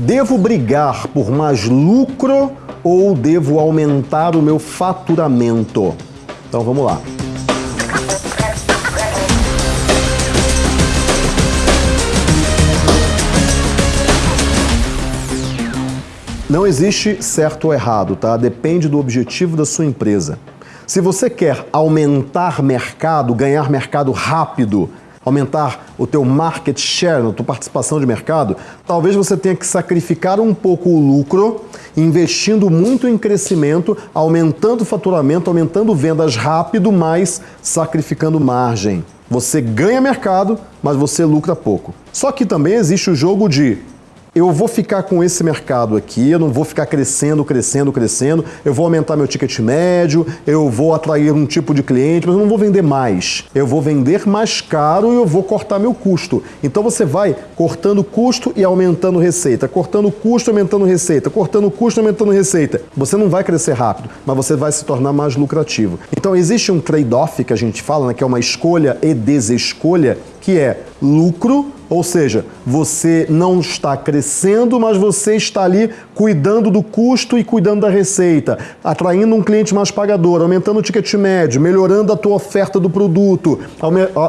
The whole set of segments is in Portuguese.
Devo brigar por mais lucro ou devo aumentar o meu faturamento? Então vamos lá. Não existe certo ou errado, tá? Depende do objetivo da sua empresa. Se você quer aumentar mercado, ganhar mercado rápido, aumentar o teu market share, a tua participação de mercado, talvez você tenha que sacrificar um pouco o lucro, investindo muito em crescimento, aumentando o faturamento, aumentando vendas rápido, mas sacrificando margem. Você ganha mercado, mas você lucra pouco. Só que também existe o jogo de eu vou ficar com esse mercado aqui, eu não vou ficar crescendo, crescendo, crescendo, eu vou aumentar meu ticket médio, eu vou atrair um tipo de cliente, mas eu não vou vender mais. Eu vou vender mais caro e eu vou cortar meu custo. Então você vai cortando custo e aumentando receita, cortando custo, aumentando receita, cortando custo, aumentando receita. Você não vai crescer rápido, mas você vai se tornar mais lucrativo. Então existe um trade-off que a gente fala, né, que é uma escolha e desescolha, que é lucro ou seja, você não está crescendo, mas você está ali cuidando do custo e cuidando da receita, atraindo um cliente mais pagador, aumentando o ticket médio, melhorando a tua oferta do produto,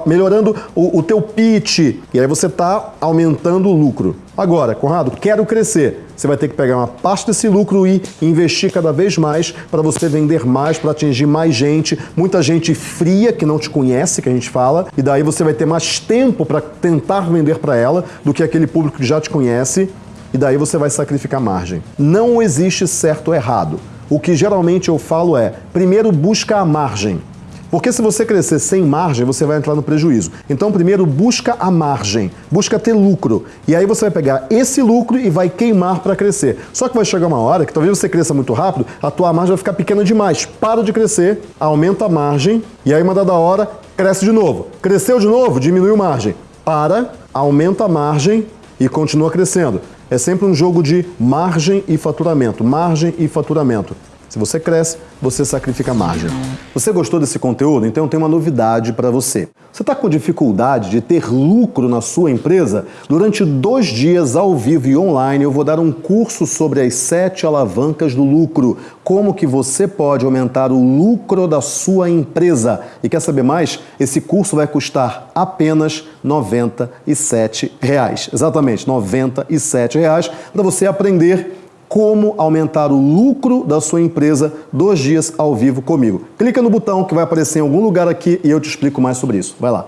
melhorando o, o teu pitch. E aí você está aumentando o lucro. Agora, Conrado, quero crescer. Você vai ter que pegar uma parte desse lucro e investir cada vez mais para você vender mais, para atingir mais gente, muita gente fria que não te conhece, que a gente fala, e daí você vai ter mais tempo para tentar vender para ela do que aquele público que já te conhece, e daí você vai sacrificar margem. Não existe certo ou errado. O que geralmente eu falo é, primeiro busca a margem. Porque se você crescer sem margem, você vai entrar no prejuízo. Então, primeiro, busca a margem, busca ter lucro. E aí você vai pegar esse lucro e vai queimar para crescer. Só que vai chegar uma hora que talvez você cresça muito rápido, a tua margem vai ficar pequena demais. Para de crescer, aumenta a margem e aí uma dada hora cresce de novo. Cresceu de novo, diminui a margem. Para, aumenta a margem e continua crescendo. É sempre um jogo de margem e faturamento, margem e faturamento. Se você cresce, você sacrifica margem. Você gostou desse conteúdo? Então tenho uma novidade para você. Você está com dificuldade de ter lucro na sua empresa? Durante dois dias ao vivo e online eu vou dar um curso sobre as sete alavancas do lucro. Como que você pode aumentar o lucro da sua empresa. E quer saber mais? Esse curso vai custar apenas 97 reais. Exatamente, 97 reais para você aprender como aumentar o lucro da sua empresa dois dias ao vivo comigo. Clica no botão que vai aparecer em algum lugar aqui e eu te explico mais sobre isso. Vai lá.